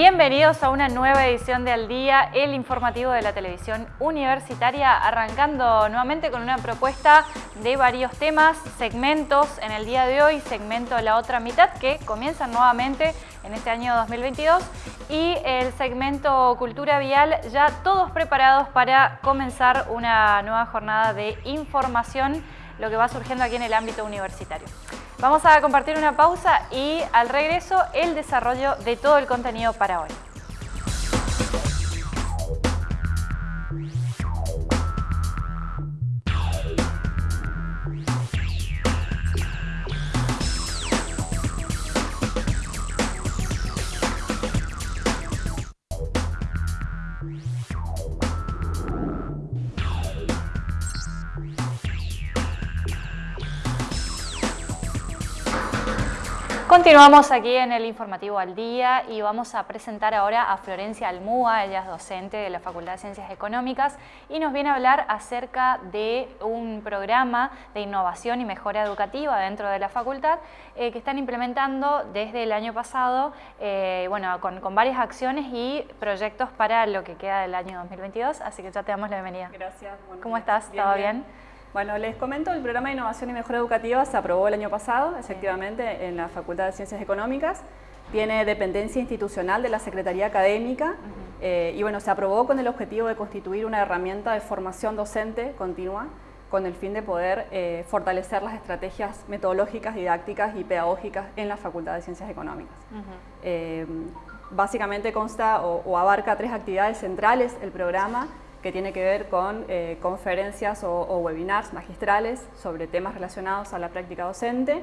Bienvenidos a una nueva edición de Al Día, el informativo de la televisión universitaria, arrancando nuevamente con una propuesta de varios temas, segmentos en el día de hoy, segmento La Otra Mitad, que comienzan nuevamente en este año 2022, y el segmento Cultura Vial, ya todos preparados para comenzar una nueva jornada de información, lo que va surgiendo aquí en el ámbito universitario. Vamos a compartir una pausa y al regreso el desarrollo de todo el contenido para hoy. Continuamos aquí en el informativo al día y vamos a presentar ahora a Florencia Almúa, ella es docente de la Facultad de Ciencias Económicas y nos viene a hablar acerca de un programa de innovación y mejora educativa dentro de la facultad eh, que están implementando desde el año pasado, eh, bueno, con, varias acciones y proyectos para lo que queda del año 2022, así que ya te damos la bienvenida. Gracias. ¿Cómo estás? ¿Todo bien? Bueno, les comento, el programa de innovación y mejora educativa se aprobó el año pasado, efectivamente, en la Facultad de Ciencias Económicas. Tiene dependencia institucional de la Secretaría Académica eh, y bueno, se aprobó con el objetivo de constituir una herramienta de formación docente continua con el fin de poder eh, fortalecer las estrategias metodológicas, didácticas y pedagógicas en la Facultad de Ciencias Económicas. Eh, básicamente consta o abarca tres actividades centrales el programa, que tiene que ver con eh, conferencias o, webinars magistrales sobre temas relacionados a la práctica docente,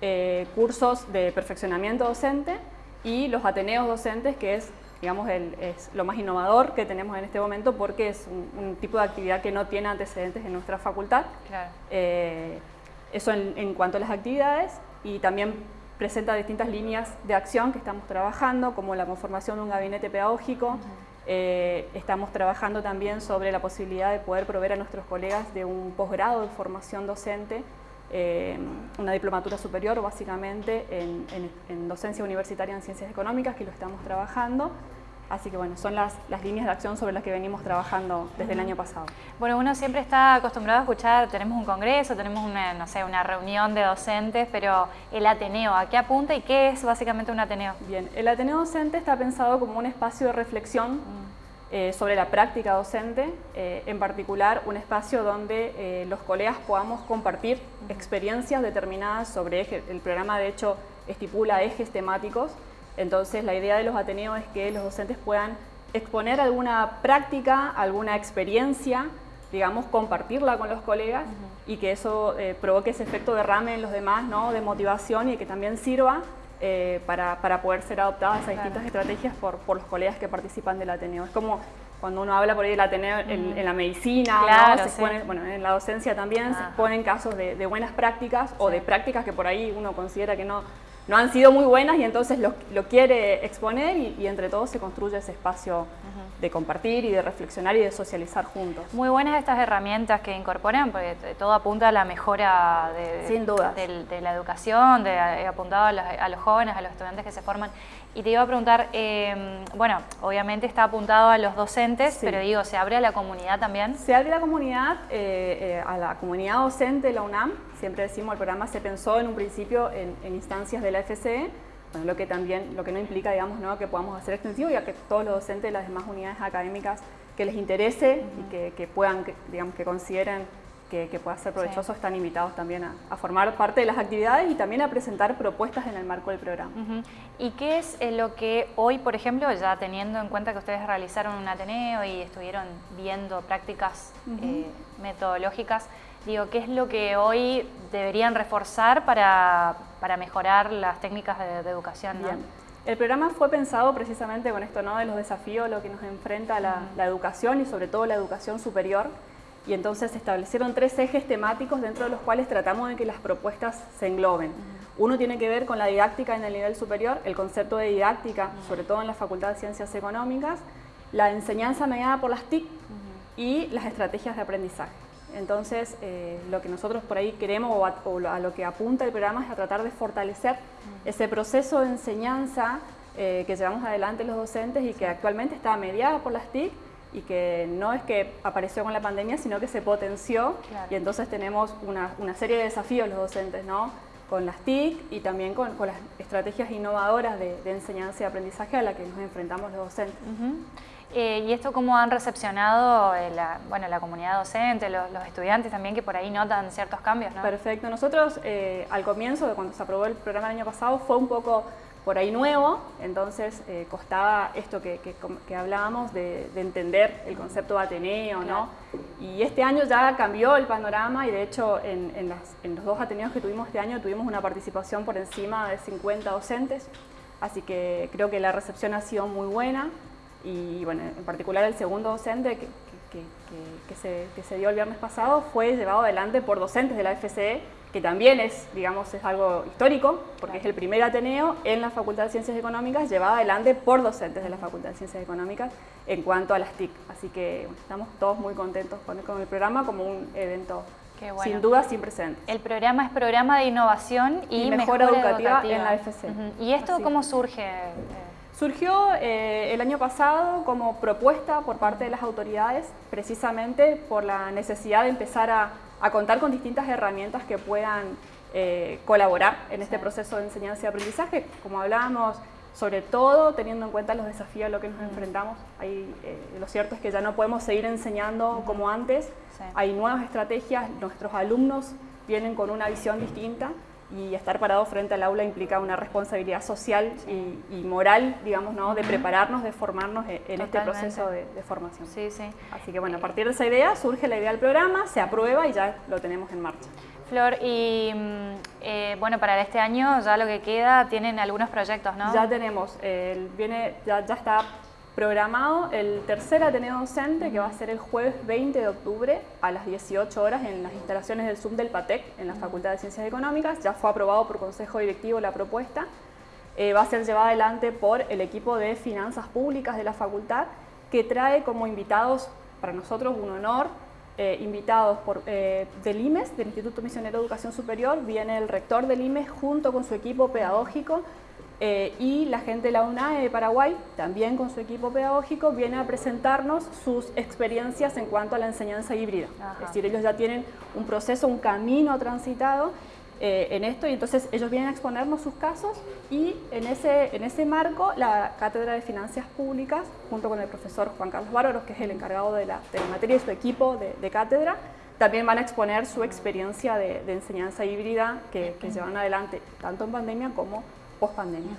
eh, cursos de perfeccionamiento docente y los ateneos docentes, que es, digamos, es lo más innovador que tenemos en este momento porque es un, tipo de actividad que no tiene antecedentes en nuestra facultad. Eh, eso en, cuanto a las actividades y también presenta distintas líneas de acción que estamos trabajando, como la conformación de un gabinete pedagógico, eh, estamos trabajando también sobre la posibilidad de poder proveer a nuestros colegas de un posgrado de formación docente, eh, una diplomatura superior básicamente en, docencia universitaria en ciencias económicas, que lo estamos trabajando. Así que bueno, son las, líneas de acción sobre las que venimos trabajando desde el año pasado. Bueno, uno siempre está acostumbrado a escuchar, tenemos un congreso, tenemos una, no sé, una reunión de docentes, pero el Ateneo, ¿a qué apunta y qué es básicamente un Ateneo? Bien, el Ateneo docente está pensado como un espacio de reflexión mm. eh, sobre la práctica docente, eh, en particular un espacio donde eh, los colegas podamos compartir experiencias determinadas sobre ejes. El programa de hecho estipula ejes temáticos entonces la idea de los Ateneos es que los docentes puedan exponer alguna práctica, alguna experiencia, digamos, compartirla con los colegas y que eso eh, provoque ese efecto derrame en los demás, ¿no? de motivación y que también sirva eh, para, poder ser adoptadas esas distintas estrategias por, los colegas que participan del Ateneo. Es como cuando uno habla por ahí del Ateneo en, la medicina, bueno, en la docencia también se ponen casos de, buenas prácticas o de prácticas que por ahí uno considera que no, no han sido muy buenas y entonces lo, quiere exponer y, entre todos se construye ese espacio de compartir y de reflexionar y de socializar juntos. Muy buenas estas herramientas que incorporan, porque todo apunta a la mejora de, Sin duda. de, la educación, de, apuntado a los, jóvenes, a los estudiantes que se forman. Y te iba a preguntar, em, bueno, obviamente está apuntado a los docentes, pero digo, ¿se abre a la comunidad también? Se abre a la comunidad, eh, eh, a la comunidad docente de la UNAM. Siempre decimos, el programa se pensó en un principio en, instancias de la FCE, bueno, lo que también, lo que no implica, digamos, ¿no? que podamos hacer extensivo, ya que todos los docentes de las demás unidades académicas que les interese y que, que puedan, digamos, que consideren que, pueda ser provechoso, están invitados también a, formar parte de las actividades y también a presentar propuestas en el marco del programa. ¿Y qué es eh, lo que hoy, por ejemplo, ya teniendo en cuenta que ustedes realizaron un Ateneo y estuvieron viendo prácticas eh, metodológicas, digo, ¿qué es lo que hoy deberían reforzar para, mejorar las técnicas de, educación? El programa fue pensado precisamente con esto, ¿no? de los desafíos, lo que nos enfrenta la, la educación y sobre todo la educación superior, y entonces se establecieron tres ejes temáticos dentro de los cuales tratamos de que las propuestas se engloben. Uno tiene que ver con la didáctica en el nivel superior, el concepto de didáctica, sobre todo en la Facultad de Ciencias Económicas, la enseñanza mediada por las TIC y las estrategias de aprendizaje. Entonces, eh, lo que nosotros por ahí queremos o a, lo que apunta el programa es a tratar de fortalecer ese proceso de enseñanza eh, que llevamos adelante los docentes y que actualmente está mediada por las TIC y que no es que apareció con la pandemia, sino que se potenció. Y entonces tenemos una, una, serie de desafíos los docentes, ¿no? con las TIC y también con, con las estrategias innovadoras de, enseñanza y aprendizaje a las que nos enfrentamos los docentes. Eh, ¿Y esto cómo han recepcionado eh, la, bueno, la comunidad docente, los, estudiantes también que por ahí notan ciertos cambios? ¿no? Perfecto. Nosotros eh, al comienzo de cuando se aprobó el programa el año pasado fue un poco por ahí nuevo, entonces costaba esto que, que, hablábamos de, entender el concepto de Ateneo, ¿no? Y este año ya cambió el panorama y de hecho en, en, en los dos Ateneos que tuvimos este año tuvimos una participación por encima de 50 docentes, así que creo que la recepción ha sido muy buena y bueno, en particular el segundo docente que, se, dio el viernes pasado fue llevado adelante por docentes de la FCE, que también es, digamos, es algo histórico, porque es el primer Ateneo en la Facultad de Ciencias Económicas llevado adelante por docentes de la Facultad de Ciencias Económicas en cuanto a las TIC. Así que estamos todos muy contentos con, el programa como un evento Sin duda, sin presente. El programa es programa de innovación y, mejora, educativa, en la FCE. ¿Y esto cómo surge? Surgió eh, el año pasado como propuesta por parte de las autoridades precisamente por la necesidad de empezar a, contar con distintas herramientas que puedan eh, colaborar en este proceso de enseñanza y aprendizaje. Como hablábamos, sobre todo teniendo en cuenta los desafíos a los que nos enfrentamos. Ahí, eh, lo cierto es que ya no podemos seguir enseñando como antes, hay nuevas estrategias, nuestros alumnos vienen con una visión distinta y estar parado frente al aula implica una responsabilidad social y, moral, digamos, ¿no? de prepararnos, de formarnos en este proceso de, formación. Sí, sí. Así que bueno, a partir de esa idea surge la idea del programa, se aprueba y ya lo tenemos en marcha. Flor, y mm, eh, bueno, para este año ya lo que queda, tienen algunos proyectos, ¿no? Ya tenemos, viene, ya, ya está programado el tercer Ateneo Docente, que va a ser el jueves 20 de octubre a las 18 horas en las instalaciones del Zoom del PATEC, en la Facultad de Ciencias Económicas. Ya fue aprobado por Consejo Directivo la propuesta. Eh, va a ser llevada adelante por el equipo de Finanzas Públicas de la Facultad, que trae como invitados, para nosotros un honor, eh, invitados por, eh, del IMES, del Instituto Misionero de Educación Superior, viene el rector del IMES junto con su equipo pedagógico, eh, y la gente de la UNAE de Paraguay, también con su equipo pedagógico, viene a presentarnos sus experiencias en cuanto a la enseñanza híbrida. Es decir, ellos ya tienen un proceso, un camino transitado eh, en esto y entonces ellos vienen a exponernos sus casos y en ese, en ese marco la Cátedra de Finanzas Públicas, junto con el profesor Juan Carlos Bárbaros, que es el encargado de la, de la materia y su equipo de, cátedra, también van a exponer su experiencia de, enseñanza híbrida que, que llevan adelante tanto en pandemia como post pandemia.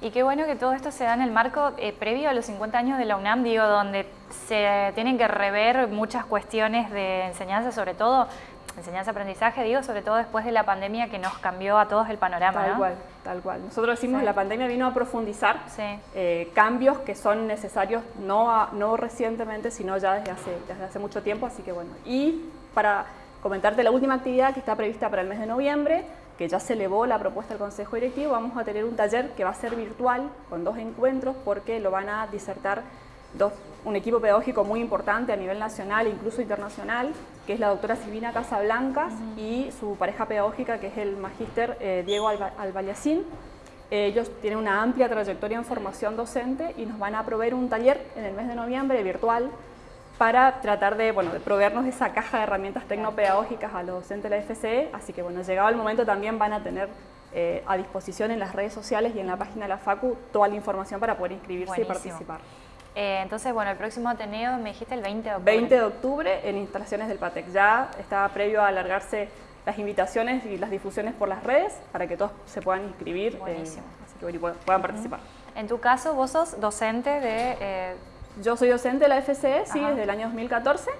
Y qué bueno que todo esto se da en el marco eh, previo a los 50 años de la UNAM, digo, donde se tienen que rever muchas cuestiones de enseñanza, sobre todo enseñanza-aprendizaje, digo, sobre todo después de la pandemia que nos cambió a todos el panorama. Tal cual, tal cual. Nosotros decimos que la pandemia vino a profundizar eh, cambios que son necesarios no, no recientemente, sino ya desde hace, desde hace mucho tiempo, así que bueno. Y para comentarte la última actividad que está prevista para el mes de noviembre, que ya se elevó la propuesta del Consejo Directivo, vamos a tener un taller que va a ser virtual con dos encuentros porque lo van a disertar dos, un equipo pedagógico muy importante a nivel nacional e incluso internacional, que es la doctora Silvina Casablancas y su pareja pedagógica, que es el magíster eh, Diego Albayacín. Ellos tienen una amplia trayectoria en formación docente y nos van a proveer un taller en el mes de noviembre virtual para tratar de, bueno, de proveernos esa caja de herramientas tecnopedagógicas a los docentes de la FCE, así que bueno, llegado el momento también van a tener eh, a disposición en las redes sociales y en la página de la FACU toda la información para poder inscribirse y participar. Eh, entonces, bueno, el próximo Ateneo me dijiste el 20 de octubre. 20 de octubre en instalaciones del PATEC. Ya está previo a alargarse las invitaciones y las difusiones por las redes para que todos se puedan inscribir, eh, así que puedan participar. En tu caso, vos sos docente de yo soy docente de la FCE, sí, desde el año 2014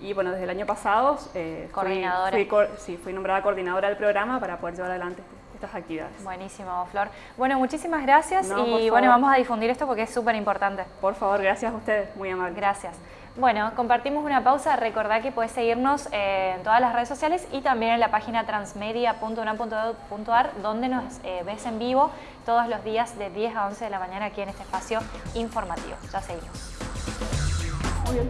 y bueno, desde el año pasado eh, Fui, sí, fui nombrada coordinadora del programa para poder llevar adelante estas actividades. Buenísimo, Flor. Bueno, muchísimas gracias y bueno, vamos a difundir esto porque es súper importante. Por favor, gracias a ustedes, muy amable. Gracias. Bueno, compartimos una pausa. Recordá que puedes seguirnos en todas las redes sociales y también en la página transmedia.unam.edu.ar donde nos eh, ves en vivo todos los días de 10 a 11 de la mañana aquí en este espacio informativo. Ya seguimos. Muy bien.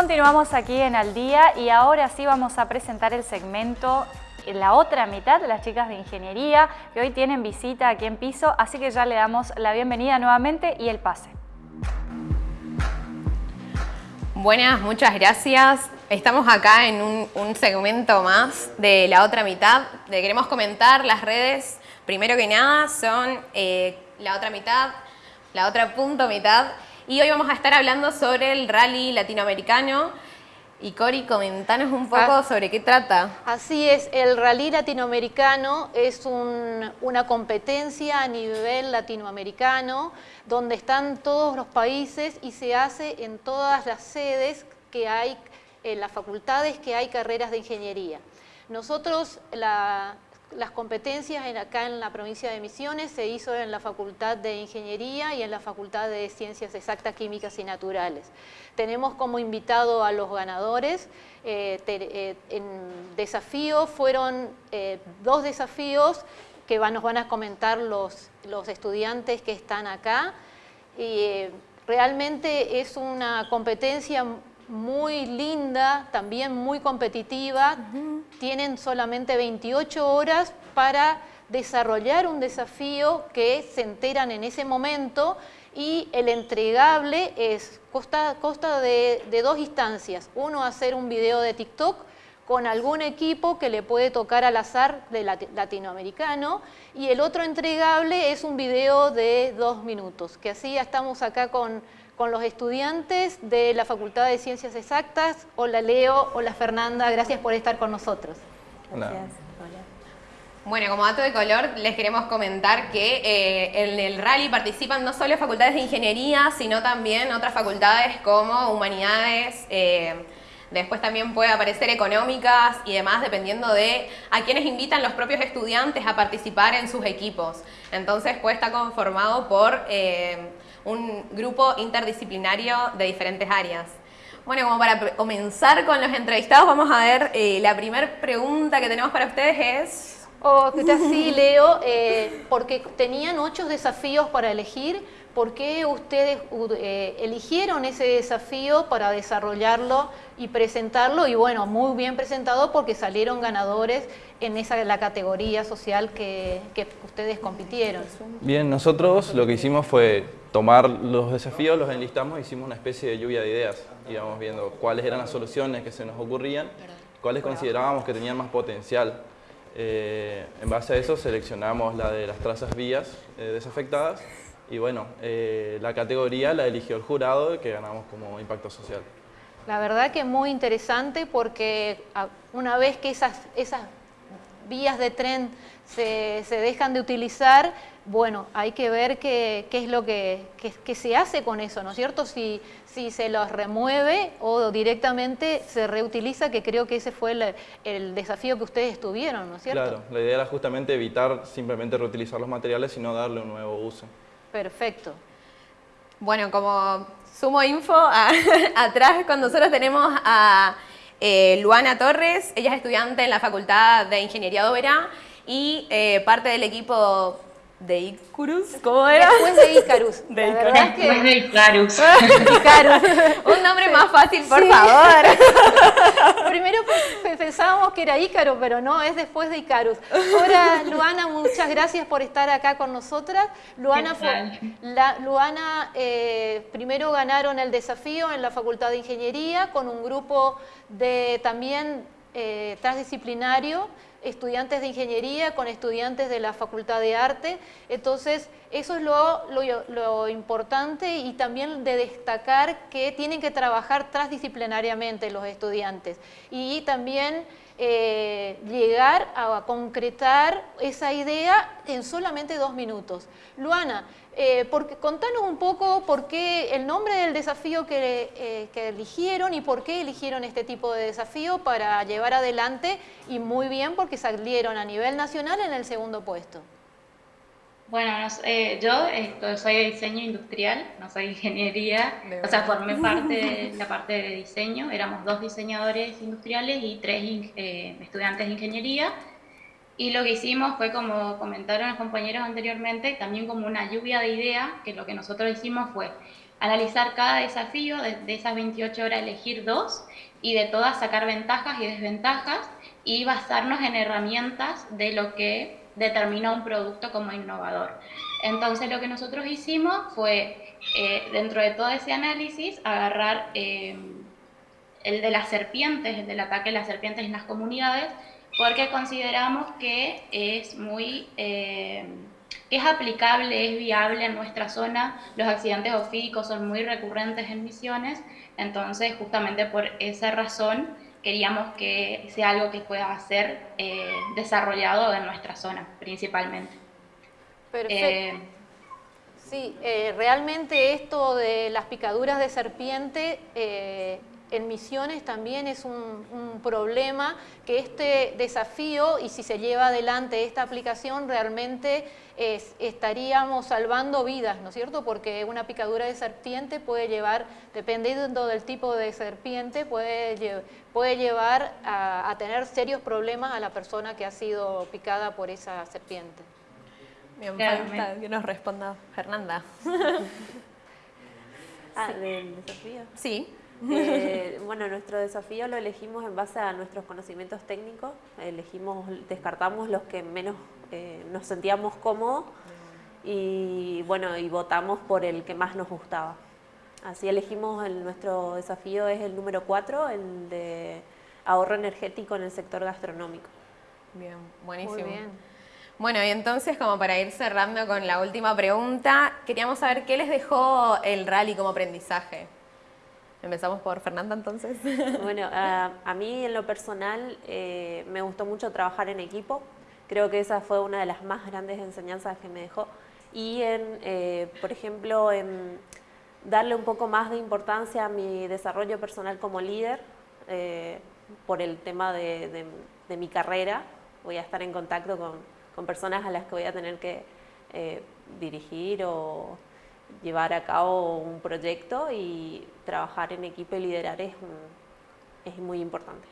Continuamos aquí en Al Día y ahora sí vamos a presentar el segmento la otra mitad de las chicas de ingeniería que hoy tienen visita aquí en piso, así que ya le damos la bienvenida nuevamente y el pase. Buenas, muchas gracias. Estamos acá en un, segmento más de la otra mitad. Le queremos comentar las redes. Primero que nada son eh, la otra mitad, la otra punto mitad. Y hoy vamos a estar hablando sobre el rally latinoamericano. Y Cori, comentanos un poco ah. sobre qué trata. Así es, el rally latinoamericano es una competencia a nivel latinoamericano donde están todos los países y se hace en todas las sedes que hay, en las facultades que hay carreras de ingeniería. Nosotros, la, las competencias acá en la provincia de Misiones se hizo en la Facultad de Ingeniería y en la Facultad de Ciencias Exactas, Químicas y Naturales. Tenemos como invitado a los ganadores. Eh, eh, en desafío fueron eh, dos desafíos que nos van a comentar los, los estudiantes que están acá. Y, realmente es una competencia muy linda, también muy competitiva. Tienen solamente 28 horas para desarrollar un desafío que se enteran en ese momento y el entregable es, consta, de, de, dos instancias. Uno, hacer un video de TikTok con algún equipo que le puede tocar al azar de latinoamericano y el otro entregable es un video de dos minutos, que así ya estamos acá con con los estudiantes de la Facultad de Ciencias Exactas. Hola Leo, hola Fernanda, gracias por estar con nosotros. Gracias. Bueno, como dato de color, les queremos comentar que eh, en el rally participan no solo facultades de ingeniería, sino también otras facultades como humanidades, eh, después también puede aparecer económicas y demás, dependiendo de a quienes invitan los propios estudiantes a participar en sus equipos. Entonces puede estar conformado por... Eh, un grupo interdisciplinario de diferentes áreas. Bueno, como para comenzar con los entrevistados, vamos a ver, eh, la primera pregunta que tenemos para ustedes es... Oh, ¿qué tal? Sí, Leo, eh, porque tenían ocho desafíos para elegir, ¿por qué ustedes eh, eligieron ese desafío para desarrollarlo y presentarlo? Y bueno, muy bien presentado porque salieron ganadores en esa la categoría social que, que ustedes compitieron. Bien, nosotros lo que hicimos fue tomar los desafíos, los enlistamos hicimos una especie de lluvia de ideas. Íbamos viendo cuáles eran las soluciones que se nos ocurrían, cuáles considerábamos que tenían más potencial. Eh, en base a eso seleccionamos la de las trazas vías eh, desafectadas y bueno, eh, la categoría la eligió el jurado que ganamos como impacto social. La verdad que muy interesante porque ah, una vez que esas, esas vías de tren se, se dejan de utilizar, bueno, hay que ver qué, es lo que, se hace con eso, ¿no es cierto? Si, si se los remueve o directamente se reutiliza, que creo que ese fue el, desafío que ustedes tuvieron, ¿no es cierto? Claro, la idea era justamente evitar simplemente reutilizar los materiales, sino darle un nuevo uso. Perfecto. Bueno, como sumo info, atrás con nosotros tenemos a eh, Luana Torres, ella es estudiante en la Facultad de Ingeniería de Oberá y eh, parte del equipo de Icarus, ¿cómo era? Después de Icarus. De Icarus. Después de Icarus. Icarus. Un nombre más fácil, por favor. Primero pensábamos que era Ícaro, pero no, es después de Icarus. Ahora, Luana, muchas gracias por estar acá con nosotras. Luana, fue, la, Luana eh, primero ganaron el desafío en la Facultad de Ingeniería con un grupo de también eh, transdisciplinario estudiantes de ingeniería con estudiantes de la Facultad de Arte. Entonces, eso es lo, importante y también de destacar que tienen que trabajar transdisciplinariamente los estudiantes y también eh, llegar a concretar esa idea en solamente dos minutos. Luana, eh, porque, contanos un poco por qué el nombre del desafío eh, que, eligieron y por qué eligieron este tipo de desafío para llevar adelante y muy bien porque salieron a nivel nacional en el segundo puesto. Bueno, eh, yo soy de diseño industrial, no soy ingeniería, o sea, formé parte de la parte de diseño, éramos dos diseñadores industriales y tres estudiantes de ingeniería. Y lo que hicimos fue, como comentaron los compañeros anteriormente, también como una lluvia de ideas, que lo que nosotros hicimos fue analizar cada desafío, de, de esas 28 horas elegir dos y de todas sacar ventajas y desventajas y basarnos en herramientas de lo que determina un producto como innovador. Entonces lo que nosotros hicimos fue, eh, dentro de todo ese análisis, agarrar eh, el de las serpientes, el del ataque de las serpientes en las comunidades, porque consideramos que es muy... Eh, es aplicable, es viable en nuestra zona, los accidentes ofídicos son muy recurrentes en misiones, entonces justamente por esa razón queríamos que sea algo que pueda ser eh, desarrollado en nuestra zona principalmente. Perfecto. Eh, sí, eh, realmente esto de las picaduras de serpiente en Misiones también es un, problema que este desafío y si se lleva adelante esta aplicación realmente estaríamos salvando vidas, ¿no es cierto? Porque una picadura de serpiente puede llevar, dependiendo del tipo de serpiente, puede, puede llevar a, tener serios problemas a la persona que ha sido picada por esa serpiente. Bien, falta que nos responda Fernanda. ah, ¿del desafío? Sí. Eh, bueno, nuestro desafío lo elegimos en base a nuestros conocimientos técnicos, elegimos, descartamos los que menos eh, nos sentíamos cómodos y bueno, y votamos por el que más nos gustaba. Así elegimos el, nuestro desafío es el número 4, el de ahorro energético en el sector gastronómico. Bien, buenísimo. Muy bien. Bueno, y entonces como para ir cerrando con la última pregunta, queríamos saber qué les dejó el rally como aprendizaje. Empezamos por Fernanda entonces. Bueno, a mí en lo personal eh, me gustó mucho trabajar en equipo. Creo que esa fue una de las más grandes enseñanzas que me dejó. Y en, eh, por ejemplo, en darle un poco más de importancia a mi desarrollo personal como líder eh, por el tema de, de, mi carrera. Voy a estar en contacto con, con personas a las que voy a tener que dirigir o llevar a cabo un proyecto y trabajar en equipo y liderar es, es muy importante.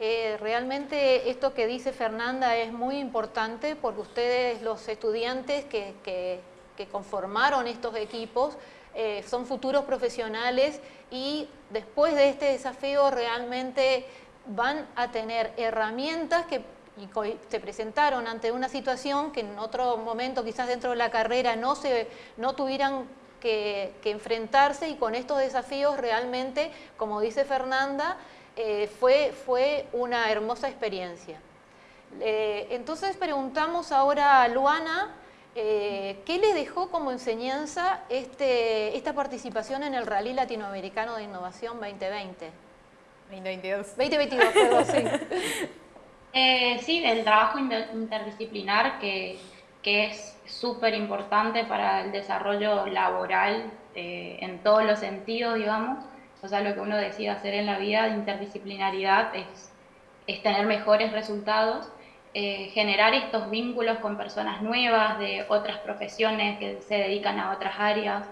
Eh, realmente esto que dice Fernanda es muy importante porque ustedes, los estudiantes que, que, conformaron estos equipos, eh, son futuros profesionales y después de este desafío realmente van a tener herramientas que se presentaron ante una situación que en otro momento, quizás dentro de la carrera, no, se, no tuvieran que, enfrentarse y con estos desafíos realmente, como dice Fernanda, eh, fue, fue una hermosa experiencia. Eh, entonces preguntamos ahora a Luana, eh, ¿qué le dejó como enseñanza este, esta participación en el Rally Latinoamericano de Innovación 2020? 2022. 2022, perdón, sí. sí, el trabajo interdisciplinar que que es súper importante para el desarrollo laboral eh, en todos los sentidos, digamos. O sea, lo que uno decide hacer en la vida de interdisciplinaridad es, es tener mejores resultados, eh, generar estos vínculos con personas nuevas de otras profesiones que se dedican a otras áreas.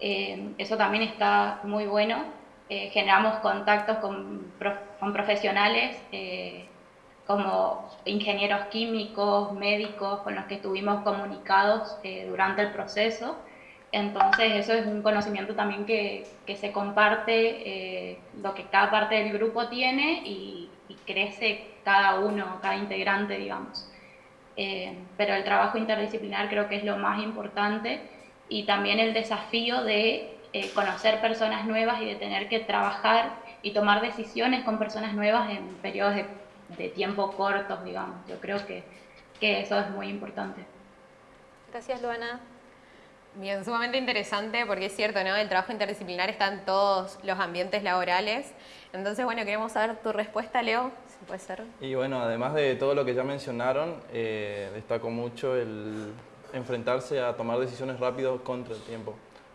Eh, eso también está muy bueno. generamos contactos con, con profesionales como ingenieros químicos, médicos con los que estuvimos comunicados eh, durante el proceso. Entonces eso es un conocimiento también que, que se comparte, eh, lo que cada parte del grupo tiene y, crece cada uno, cada integrante, digamos. Eh, pero el trabajo interdisciplinar creo que es lo más importante y también el desafío de conocer personas nuevas y de tener que trabajar y tomar decisiones con personas nuevas en periodos de de tiempo cortos, digamos. Yo creo que, que eso es muy importante. Gracias, Luana. Bien, sumamente interesante porque es cierto, ¿no? El trabajo interdisciplinar está en todos los ambientes laborales. Entonces, bueno, queremos saber tu respuesta, Leo, si puede ser. Y bueno, además de todo lo que ya mencionaron, eh, destaco mucho el enfrentarse a tomar decisiones rápido contra el tiempo,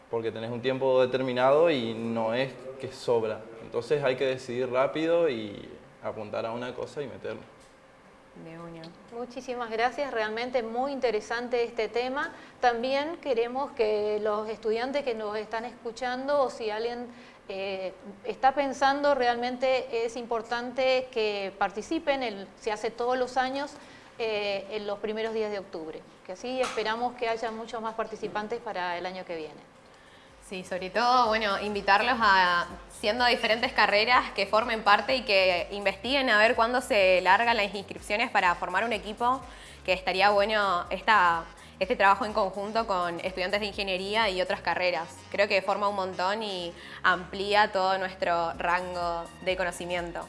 porque tenés un tiempo determinado y no es que sobra. Entonces hay que decidir rápido y apuntar a una cosa y meterlo. Muchísimas gracias, realmente muy interesante este tema. También queremos que los estudiantes que nos están escuchando o si alguien eh, está pensando, realmente es importante que participen, se hace todos los años eh, en los primeros días de octubre, que así esperamos que haya muchos más participantes para el año que viene. Sí, sobre todo, bueno, invitarlos a, siendo diferentes carreras, que formen parte y que investiguen a ver cuándo se largan las inscripciones para formar un equipo, que estaría bueno esta, este trabajo en conjunto con estudiantes de ingeniería y otras carreras. Creo que forma un montón y amplía todo nuestro rango de conocimiento.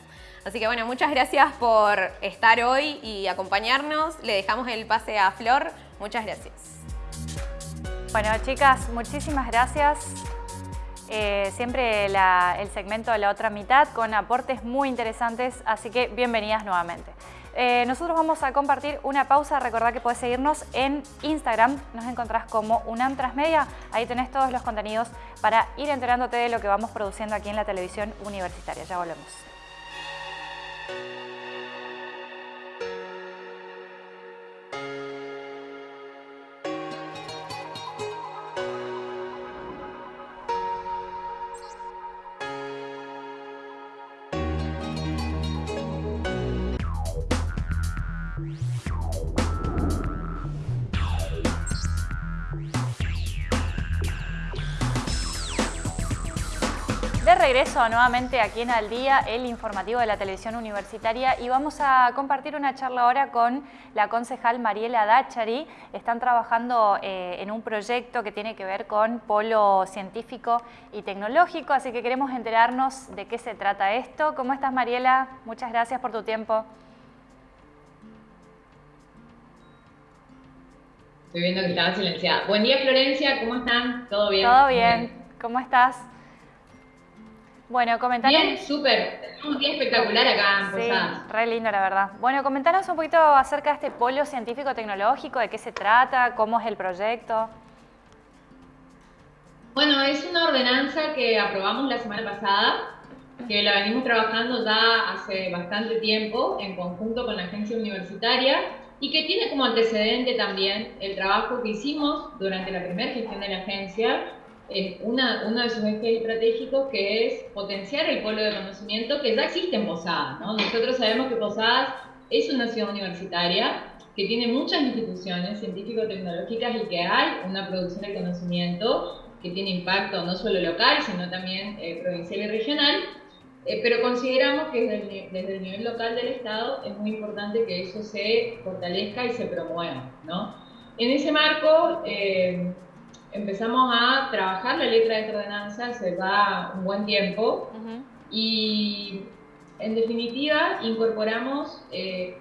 Así que bueno, muchas gracias por estar hoy y acompañarnos. Le dejamos el pase a Flor. Muchas gracias. Bueno, chicas, muchísimas gracias. Eh, siempre el segmento de la otra mitad con aportes muy interesantes, así que bienvenidas nuevamente. Eh, nosotros vamos a compartir una pausa. Recordad que puedes seguirnos en Instagram. Nos encontrás como UNAM Transmedia. Ahí tenés todos los contenidos para ir enterándote de lo que vamos produciendo aquí en la televisión universitaria. Ya volvemos. Regreso nuevamente aquí en Al Día, el informativo de la televisión universitaria y vamos a compartir una charla ahora con la concejal Mariela Dachari. Están trabajando eh, en un proyecto que tiene que ver con polo científico y tecnológico, así que queremos enterarnos de qué se trata esto. ¿Cómo estás Mariela? Muchas gracias por tu tiempo. Estoy viendo que estaba silenciada. Buen día Florencia, ¿cómo están? ¿Todo bien? Todo bien. ¿Cómo estás? Bueno, comentanos... Bien, súper. Un día espectacular acá en. Sí, re lindo, la verdad. Bueno, comentanos un poquito acerca de este polo científico-tecnológico, de qué se trata, cómo es el proyecto. Bueno, es una ordenanza que aprobamos la semana pasada, que la venimos trabajando ya hace bastante tiempo en conjunto con la agencia universitaria y que tiene como antecedente también el trabajo que hicimos durante la primera gestión de la agencia una, uno de sus ejes estratégicos que es potenciar el polo de conocimiento que ya existe en Posadas. Nosotros sabemos que Posadas es una ciudad universitaria que tiene muchas instituciones científico-tecnológicas y que hay una producción de conocimiento que tiene impacto no solo local, sino también eh, provincial y regional, eh, pero consideramos que desde el, desde el, nivel local del Estado es muy importante que eso se fortalezca y se promueva. ¿no? En ese marco, eh, empezamos a trabajar la letra de esta ordenanza hace ya un buen tiempo. Y en definitiva incorporamos eh,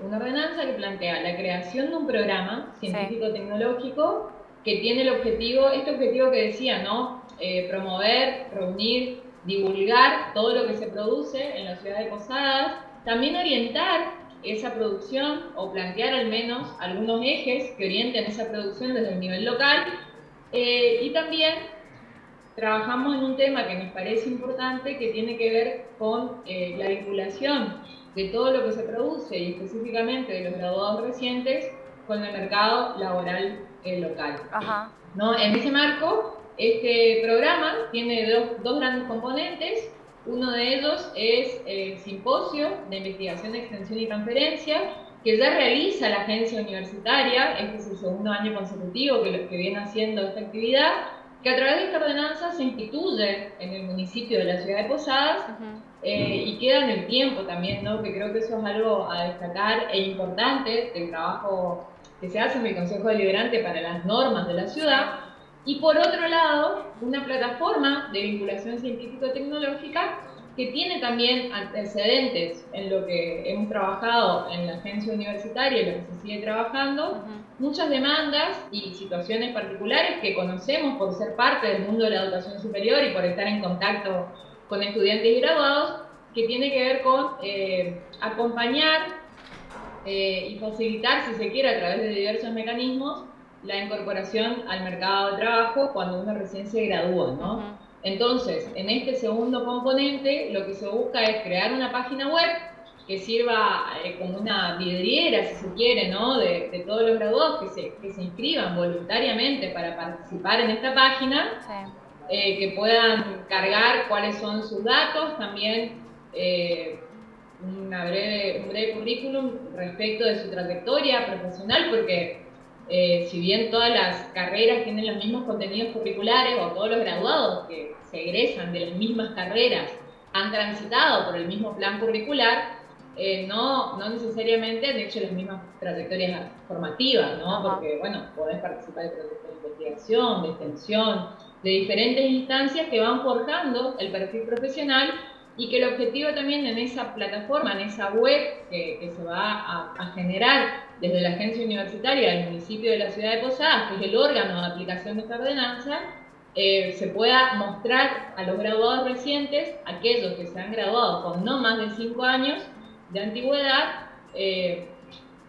una ordenanza que plantea la creación de un programa científico-tecnológico que tiene el objetivo, este objetivo que decía, ¿no? Eh, promover, reunir, divulgar todo lo que se produce en la ciudad de Posadas, también orientar esa producción o plantear al menos algunos ejes que orienten esa producción desde el nivel local eh, y también trabajamos en un tema que nos parece importante que tiene que ver con eh, la vinculación de todo lo que se produce y específicamente de los graduados recientes con el mercado laboral eh, local. ¿No? En ese marco, este programa tiene dos, dos, grandes componentes. Uno de ellos es el simposio de investigación, extensión y transferencia, que ya realiza la agencia universitaria, este es el segundo año consecutivo que, que viene haciendo esta actividad, que a través de esta ordenanza se instituye en el municipio de la ciudad de Posadas eh, y queda en el tiempo también, ¿no? que creo que eso es algo a destacar e importante del trabajo que se hace en el Consejo Deliberante para las normas de la ciudad. Y por otro lado, una plataforma de vinculación científico-tecnológica que tiene también antecedentes en lo que hemos trabajado en la agencia universitaria y lo que se sigue trabajando, muchas demandas y situaciones particulares que conocemos por ser parte del mundo de la educación superior y por estar en contacto con estudiantes y graduados, que tiene que ver con eh, acompañar eh, y facilitar, si se quiere, a través de diversos mecanismos, la incorporación al mercado de trabajo cuando uno recién se gradúa, ¿no? Entonces, en este segundo componente, lo que se busca es crear una página web que sirva eh, como una vidriera, si se quiere, ¿no? de, todos los graduados que se, que se, inscriban voluntariamente para participar en esta página, eh, que puedan cargar cuáles son sus datos, también eh, una breve, un breve currículum respecto de su trayectoria profesional, porque eh, si bien todas las carreras tienen los mismos contenidos curriculares o todos los graduados que se egresan de las mismas carreras han transitado por el mismo plan curricular, eh, no, no necesariamente han hecho las mismas trayectorias formativas, ¿no? Porque, bueno, podés participar de proyectos de investigación, de extensión, de diferentes instancias que van forjando el perfil profesional y que el objetivo también en esa plataforma, en esa web que, se va a, generar desde la agencia universitaria del municipio de la ciudad de Posadas, que es el órgano de aplicación de esta ordenanza, eh, se pueda mostrar a los graduados recientes, aquellos que se han graduado con no más de cinco años de antigüedad, eh,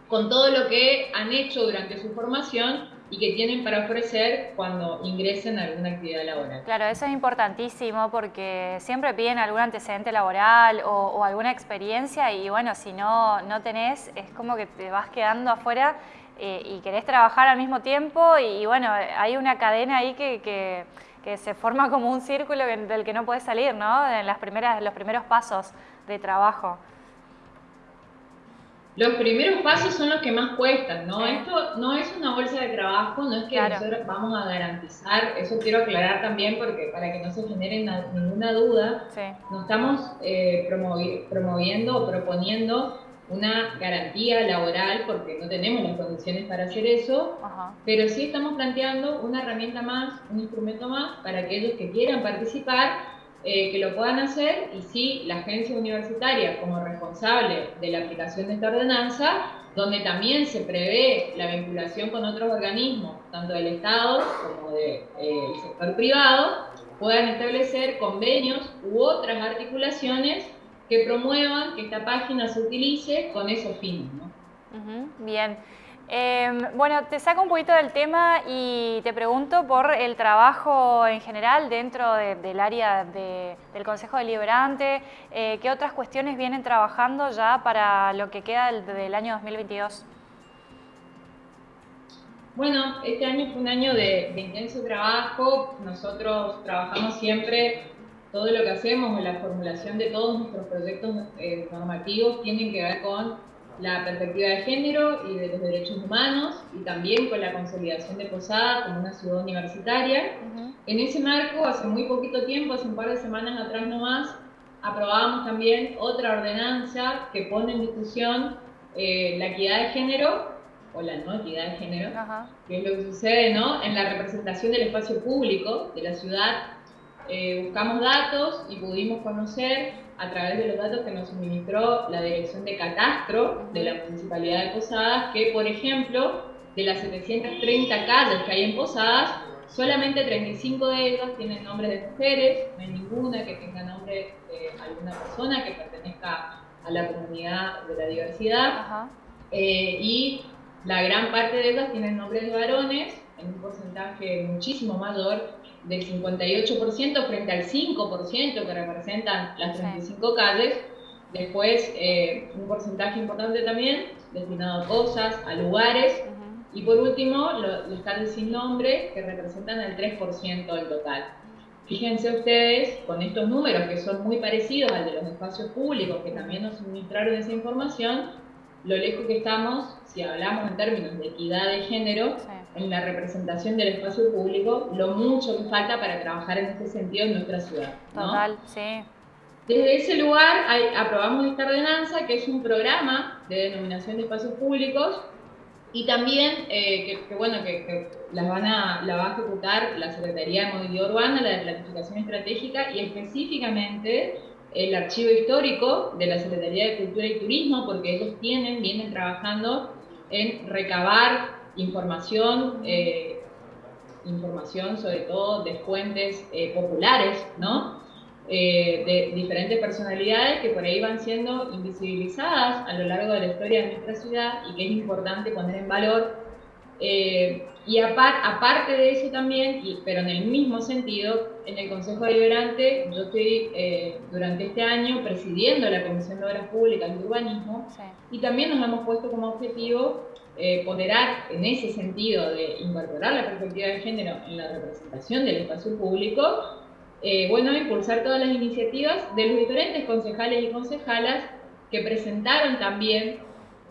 con todo lo que han hecho durante su formación y que tienen para ofrecer cuando ingresen a alguna actividad laboral. Claro, eso es importantísimo porque siempre piden algún antecedente laboral o, alguna experiencia y bueno, si no, no tenés, es como que te vas quedando afuera eh, y querés trabajar al mismo tiempo y, bueno, hay una cadena ahí que, que, que se forma como un círculo del que no puedes salir, ¿no? En las primeras, los primeros pasos de trabajo. Los primeros pasos son los que más cuestan, ¿no? Esto no es una bolsa de trabajo, no es que nosotros vamos a garantizar, eso quiero aclarar también porque para que no se genere ninguna duda, no estamos eh, promoviendo o proponiendo una garantía laboral porque no tenemos las condiciones para hacer eso, pero sí estamos planteando una herramienta más, un instrumento más para aquellos que quieran participar eh, que lo puedan hacer y sí, la agencia universitaria como responsable de la aplicación de esta ordenanza, donde también se prevé la vinculación con otros organismos, tanto del Estado como del eh, sector privado, puedan establecer convenios u otras articulaciones que promuevan que esta página se utilice con esos fines. ¿no? bien. Em, bueno, te saco un poquito del tema y te pregunto por el trabajo en general dentro del área del Consejo Deliberante. Eh, ¿Qué otras cuestiones vienen trabajando ya para lo que queda del, año 2022? Bueno, este año fue un año de, intenso trabajo. Nosotros trabajamos siempre, todo lo que hacemos en la formulación de todos nuestros proyectos eh, normativos tienen que ver con la perspectiva de género y de los derechos humanos y también con la consolidación de Posada como una ciudad universitaria. En ese marco, hace muy poquito tiempo, hace un par de semanas atrás nomás, aprobábamos también otra ordenanza que pone en discusión eh, la equidad de género o la no equidad de género, que es lo que sucede ¿no? en la representación del espacio público de la ciudad. Eh, buscamos datos y pudimos conocer a través de los datos que nos suministró la Dirección de Catastro de la Municipalidad de Posadas, que por ejemplo, de las 730 calles que hay en Posadas, solamente 35 de ellas tienen nombre de mujeres, no hay ninguna que tenga nombre de alguna persona que pertenezca a la comunidad de la diversidad, eh, y la gran parte de ellas tienen nombres de varones, en un porcentaje muchísimo mayor, del 58% frente al 5% que representan las 35 calles. Después, eh, un porcentaje importante también destinado a cosas, a lugares. Y por último, los calles sin nombre, que representan el 3% del total. Fíjense ustedes, con estos números que son muy parecidos al de los espacios públicos, que también nos suministraron esa información, lo lejos que estamos, si hablamos en términos de equidad de género, en la representación del espacio público, lo mucho que falta para trabajar en este sentido en nuestra ciudad. Total, sí. Desde ese lugar aprobamos esta ordenanza, que es un programa de denominación de espacios públicos, y también eh, que, bueno, que, las van a, la va a ejecutar la Secretaría de Movilidad Urbana, la de Planificación Estratégica, y específicamente el archivo histórico de la Secretaría de Cultura y Turismo, porque ellos tienen, vienen trabajando en recabar información, eh, información sobre todo de fuentes eh, populares, ¿no? Eh, de diferentes personalidades que por ahí van siendo invisibilizadas a lo largo de la historia de nuestra ciudad y que es importante poner en valor. Y aparte de eso también, pero en el mismo sentido, en el Consejo Deliberante, yo estoy durante este año presidiendo la Comisión de Obras Públicas y Urbanismo y también nos hemos puesto como objetivo eh, ponderar en ese sentido de incorporar la perspectiva de género en la representación del espacio público, eh, bueno, impulsar todas las iniciativas de los diferentes concejales y concejalas que presentaron también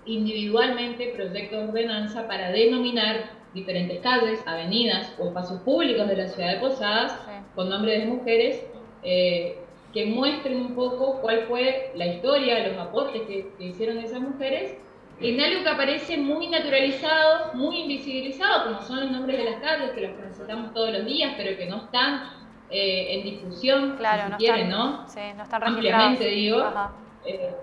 individualmente proyectos de ordenanza para denominar diferentes calles, avenidas o espacios públicos de la ciudad de Posadas con nombres de mujeres eh, que muestren un poco cuál fue la historia, los aportes que, hicieron esas mujeres en algo que aparece muy naturalizado, muy invisibilizado, como son los nombres de las calles, que los necesitamos todos los días, pero que no están eh, en discusión, claro, si quieren, ¿no? Sí, no están Ampliamente digo. Eh,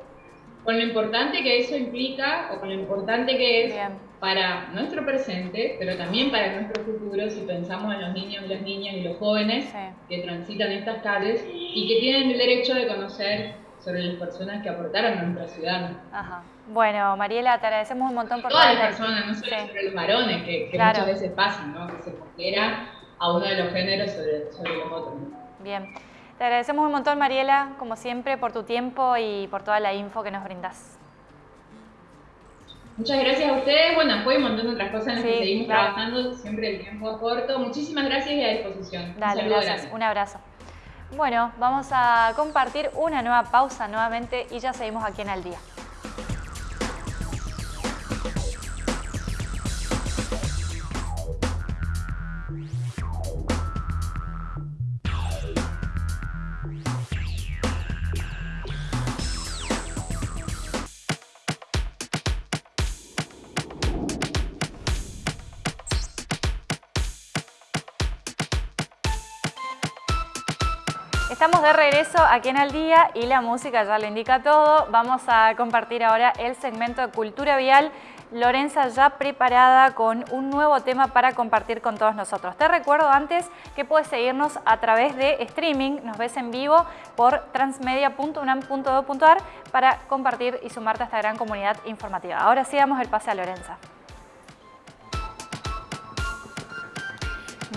con lo importante que eso implica, o con lo importante que es para nuestro presente, pero también para nuestro futuro, si pensamos en los niños y las niñas y los jóvenes que transitan estas calles y que tienen el derecho de conocer sobre las personas que aportaron a nuestra ciudad. Ajá. Bueno, Mariela, te agradecemos un montón por todas las personas, no solo sobre los varones, que, muchas veces pasan, ¿no? que se considera a uno de los géneros sobre, sobre los otros. Bien. Te agradecemos un montón, Mariela, como siempre, por tu tiempo y por toda la info que nos brindas. Muchas gracias a ustedes. Bueno, después un montón de otras cosas en las que seguimos trabajando, siempre el tiempo es corto. Muchísimas gracias y a disposición. Dale, gracias. Un abrazo. Bueno, vamos a compartir una nueva pausa nuevamente y ya seguimos aquí en Al Día. Regreso aquí en Al Día y la música ya le indica todo. Vamos a compartir ahora el segmento de Cultura Vial. Lorenza ya preparada con un nuevo tema para compartir con todos nosotros. Te recuerdo antes que puedes seguirnos a través de streaming, nos ves en vivo por transmedia.unam.edu.ar para compartir y sumarte a esta gran comunidad informativa. Ahora sí damos el pase a Lorenza.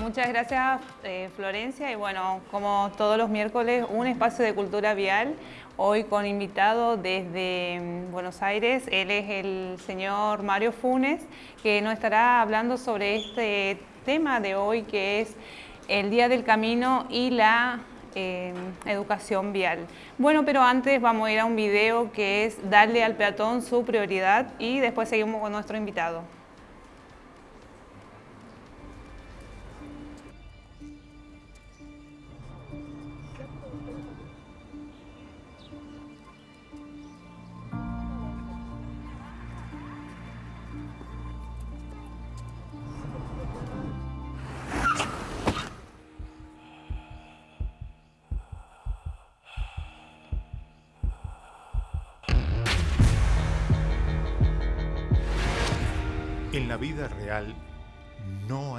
Muchas gracias eh, Florencia y bueno, como todos los miércoles, un espacio de cultura vial, hoy con invitado desde mm, Buenos Aires, él es el señor Mario Funes, que nos estará hablando sobre este tema de hoy que es el Día del Camino y la eh, educación vial. Bueno, pero antes vamos a ir a un video que es darle al peatón su prioridad y después seguimos con nuestro invitado.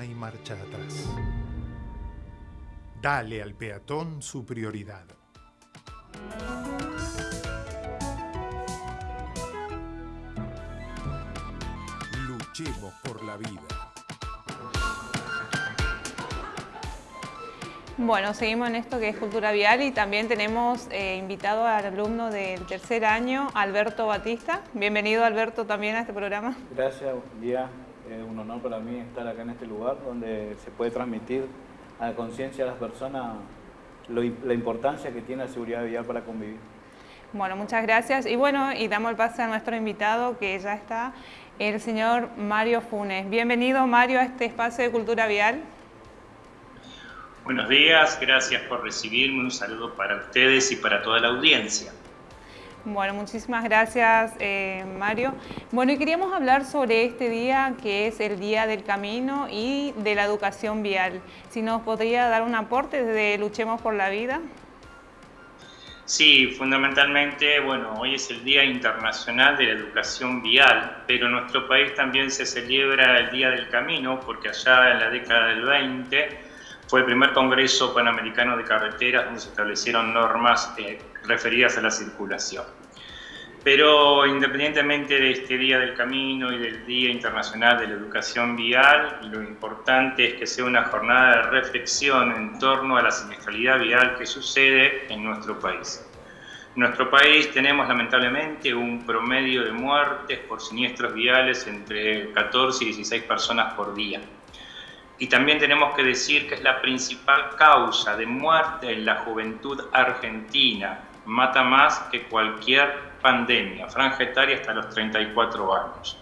Hay marcha atrás. Dale al peatón su prioridad. Luchemos por la vida. Bueno, seguimos en esto que es cultura vial y también tenemos eh, invitado al alumno del tercer año, Alberto Batista. Bienvenido Alberto también a este programa. Gracias, buen día. Es un honor para mí estar acá en este lugar donde se puede transmitir a la conciencia de las personas la importancia que tiene la seguridad vial para convivir. Bueno, muchas gracias. Y bueno, y damos el pase a nuestro invitado que ya está, el señor Mario Funes. Bienvenido Mario a este espacio de cultura vial. Buenos días, gracias por recibirme, un saludo para ustedes y para toda la audiencia. Bueno, muchísimas gracias eh, Mario. Bueno, y queríamos hablar sobre este día que es el Día del Camino y de la Educación Vial. Si nos podría dar un aporte desde Luchemos por la Vida. Sí, fundamentalmente, bueno, hoy es el Día Internacional de la Educación Vial, pero en nuestro país también se celebra el Día del Camino, porque allá en la década del 20 fue el primer Congreso Panamericano de Carreteras donde se establecieron normas eh, referidas a la circulación. Pero independientemente de este Día del Camino y del Día Internacional de la Educación Vial, lo importante es que sea una jornada de reflexión en torno a la siniestralidad vial que sucede en nuestro país. En nuestro país tenemos lamentablemente un promedio de muertes por siniestros viales entre 14 y 16 personas por día. Y también tenemos que decir que es la principal causa de muerte en la juventud argentina. Mata más que cualquier pandemia, franja etaria hasta los 34 años.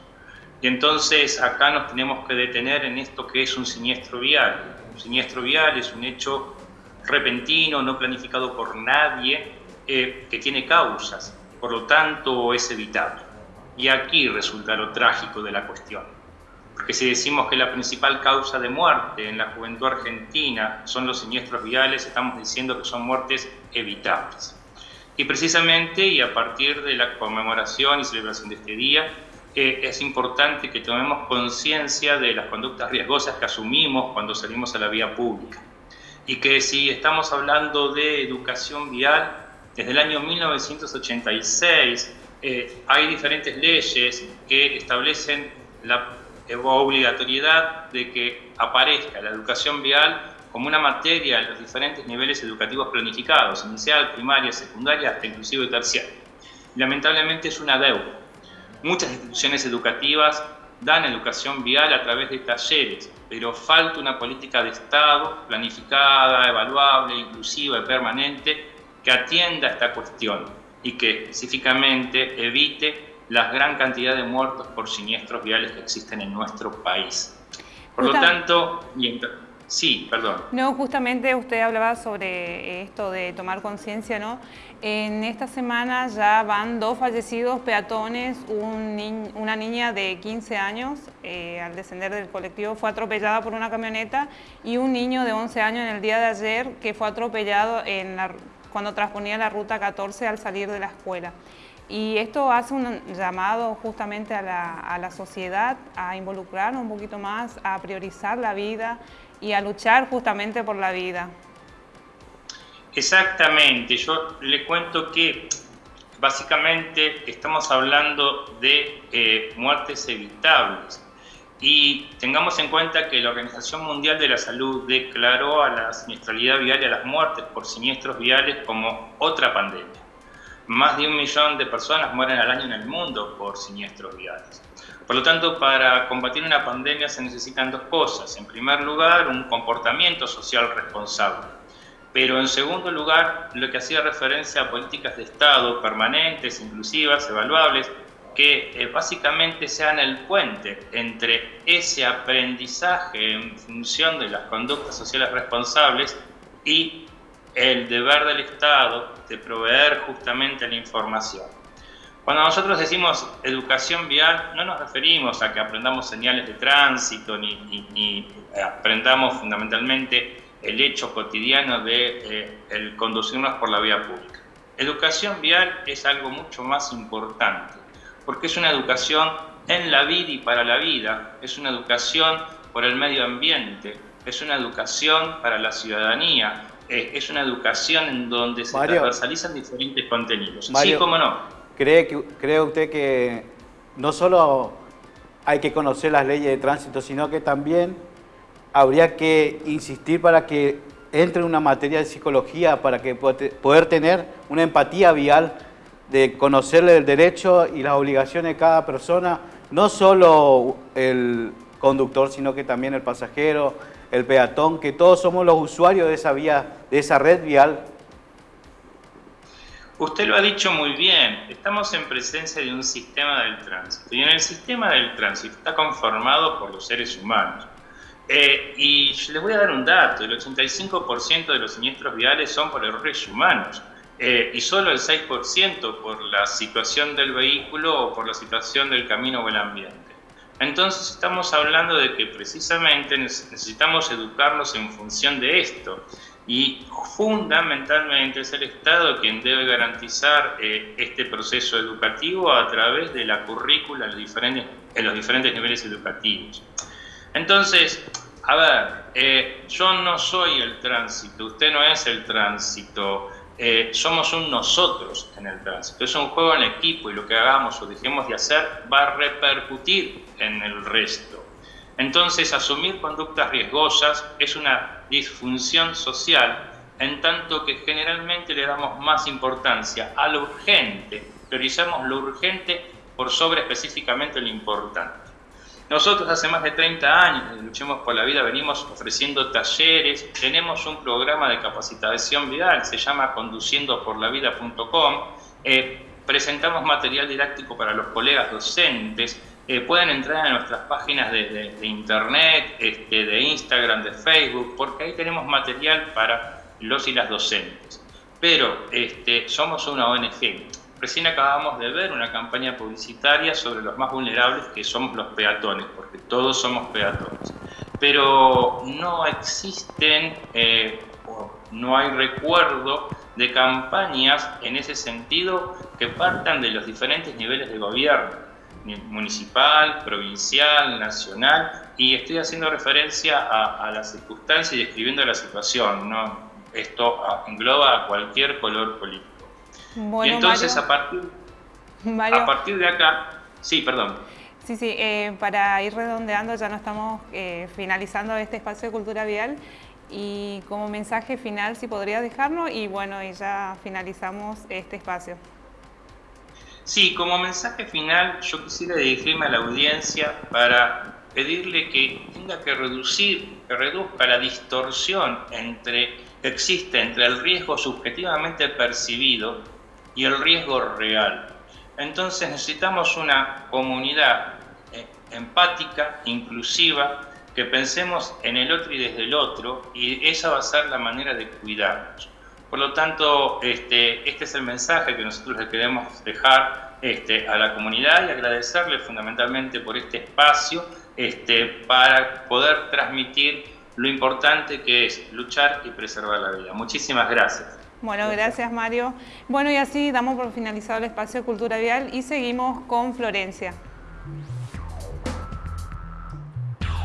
Y entonces acá nos tenemos que detener en esto que es un siniestro vial. Un siniestro vial es un hecho repentino, no planificado por nadie, eh, que tiene causas, por lo tanto es evitable. Y aquí resulta lo trágico de la cuestión. Porque si decimos que la principal causa de muerte en la juventud argentina son los siniestros viales, estamos diciendo que son muertes evitables. Y precisamente, y a partir de la conmemoración y celebración de este día, eh, es importante que tomemos conciencia de las conductas riesgosas que asumimos cuando salimos a la vía pública. Y que si estamos hablando de educación vial, desde el año 1986 eh, hay diferentes leyes que establecen la obligatoriedad de que aparezca la educación vial como una materia en los diferentes niveles educativos planificados, inicial, primaria, secundaria, hasta inclusive terciaria. Lamentablemente es una deuda. Muchas instituciones educativas dan educación vial a través de talleres, pero falta una política de Estado planificada, evaluable, inclusiva y permanente que atienda esta cuestión y que específicamente evite la gran cantidad de muertos por siniestros viales que existen en nuestro país. Por lo tanto, Sí, perdón. No, justamente usted hablaba sobre esto de tomar conciencia, ¿no? En esta semana ya van dos fallecidos peatones, una niña de 15 años eh, al descender del colectivo fue atropellada por una camioneta y un niño de 11 años en el día de ayer que fue atropellado cuando transponía la ruta 14 al salir de la escuela. Y esto hace un llamado justamente a la, a la sociedad a involucrarnos un poquito más, a priorizar la vida, y a luchar justamente por la vida. Exactamente, yo le cuento que básicamente estamos hablando de eh, muertes evitables y tengamos en cuenta que la Organización Mundial de la Salud declaró a la siniestralidad vial y a las muertes por siniestros viales como otra pandemia. Más de un millón de personas mueren al año en el mundo por siniestros viales. Por lo tanto, para combatir una pandemia se necesitan dos cosas. En primer lugar, un comportamiento social responsable. Pero en segundo lugar, lo que hacía referencia a políticas de Estado permanentes, inclusivas, evaluables, que eh, básicamente sean el puente entre ese aprendizaje en función de las conductas sociales responsables y el deber del Estado de proveer justamente la información. Cuando nosotros decimos educación vial, no nos referimos a que aprendamos señales de tránsito ni, aprendamos fundamentalmente el hecho cotidiano de eh, el conducirnos por la vía pública. Educación vial es algo mucho más importante, porque es una educación en la vida y para la vida, es una educación por el medio ambiente, es una educación para la ciudadanía, eh, es una educación en donde se transversalizan diferentes contenidos. sí, cómo no. ¿Cree, que, ¿Cree usted que no solo hay que conocer las leyes de tránsito, sino que también habría que insistir para que entre una materia de psicología, para que poder tener una empatía vial de conocerle el derecho y las obligaciones de cada persona, no solo el conductor, sino que también el pasajero, el peatón, que todos somos los usuarios de esa vía, de esa red vial Usted lo ha dicho muy bien, estamos en presencia de un sistema del tránsito y en el sistema del tránsito está conformado por los seres humanos. Eh, y les voy a dar un dato, el 85% de los siniestros viales son por errores humanos eh, y solo el 6% por la situación del vehículo o por la situación del camino o el ambiente. Entonces estamos hablando de que precisamente necesitamos educarnos en función de esto y fundamentalmente es el Estado quien debe garantizar eh, este proceso educativo a través de la currícula en los diferentes, niveles educativos. Entonces, a ver, eh, yo no soy el tránsito, usted no es el tránsito, eh, somos un nosotros en el tránsito, es un juego en equipo y lo que hagamos o dejemos de hacer va a repercutir en el resto. Entonces, asumir conductas riesgosas es una disfunción social, en tanto que generalmente le damos más importancia a lo urgente, priorizamos lo urgente por sobre específicamente lo importante. Nosotros hace más de 30 años, Luchemos por la Vida, venimos ofreciendo talleres, tenemos un programa de capacitación vial, se llama conduciendoporlavida.com, eh, presentamos material didáctico para los colegas docentes, eh, pueden entrar a nuestras páginas de, internet, este, de Instagram, de Facebook, porque ahí tenemos material para los y las docentes. Pero este, somos una ONG. Recién acabamos de ver una campaña publicitaria sobre los más vulnerables que somos los peatones, porque todos somos peatones. Pero no existen, eh, no hay recuerdo de campañas en ese sentido que partan de los diferentes niveles de gobierno municipal, provincial, nacional, y estoy haciendo referencia a, la circunstancia y describiendo la situación, ¿no? Esto engloba a cualquier color político. y entonces a, partir, a partir de acá, sí, perdón. Sí, sí, eh, para ir redondeando, ya no estamos eh, finalizando este espacio de cultura vial y como mensaje final, si podría dejarnos y bueno, y ya finalizamos este espacio. Sí, como mensaje final yo quisiera dirigirme a la audiencia para pedirle que tenga que reducir, que reduzca la distorsión entre, que existe entre el riesgo subjetivamente percibido y el riesgo real. Entonces necesitamos una comunidad eh, empática, inclusiva, que pensemos en el otro y desde el otro, y esa va a ser la manera de cuidarnos. Por lo tanto, este, este es el mensaje que nosotros le queremos dejar este, a la comunidad y agradecerle fundamentalmente por este espacio este, para poder transmitir lo importante que es luchar y preservar la vida. Muchísimas gracias. Bueno, gracias Mario. Bueno, y así damos por finalizado el espacio de Cultura Vial y seguimos con Florencia.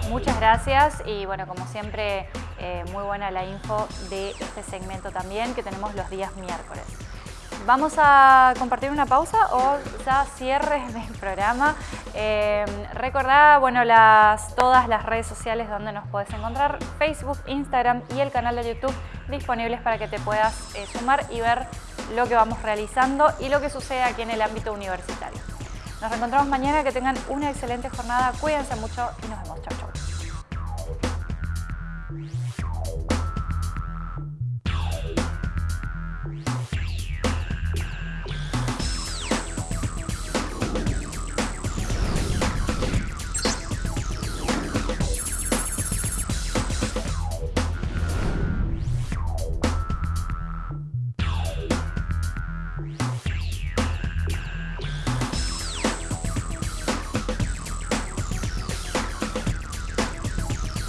Muchas gracias y bueno, como siempre, eh, muy buena la info de este segmento también que tenemos los días miércoles. Vamos a compartir una pausa o ya cierre del programa. Eh, recordá, bueno, las, todas las redes sociales donde nos puedes encontrar, Facebook, Instagram y el canal de YouTube disponibles para que te puedas eh, sumar y ver lo que vamos realizando y lo que sucede aquí en el ámbito universitario. Nos reencontramos mañana, que tengan una excelente jornada, cuídense mucho y nos vemos. Chau, chau.